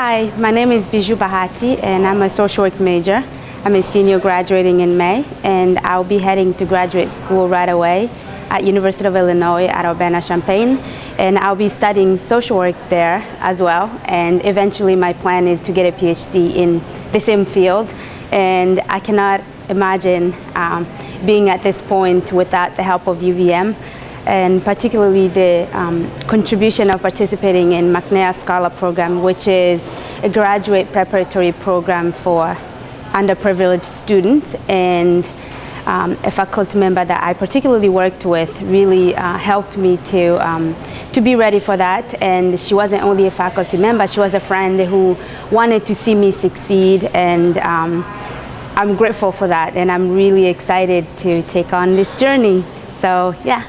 Hi, my name is Biju Bahati and I'm a social work major. I'm a senior graduating in May and I'll be heading to graduate school right away at University of Illinois at Urbana-Champaign and I'll be studying social work there as well and eventually my plan is to get a PhD in the same field and I cannot imagine um, being at this point without the help of UVM and particularly the um, contribution of participating in McNair Scholar Program, which is a graduate preparatory program for underprivileged students and um, a faculty member that I particularly worked with really uh, helped me to, um, to be ready for that. And she wasn't only a faculty member, she was a friend who wanted to see me succeed. And um, I'm grateful for that. And I'm really excited to take on this journey. So yeah.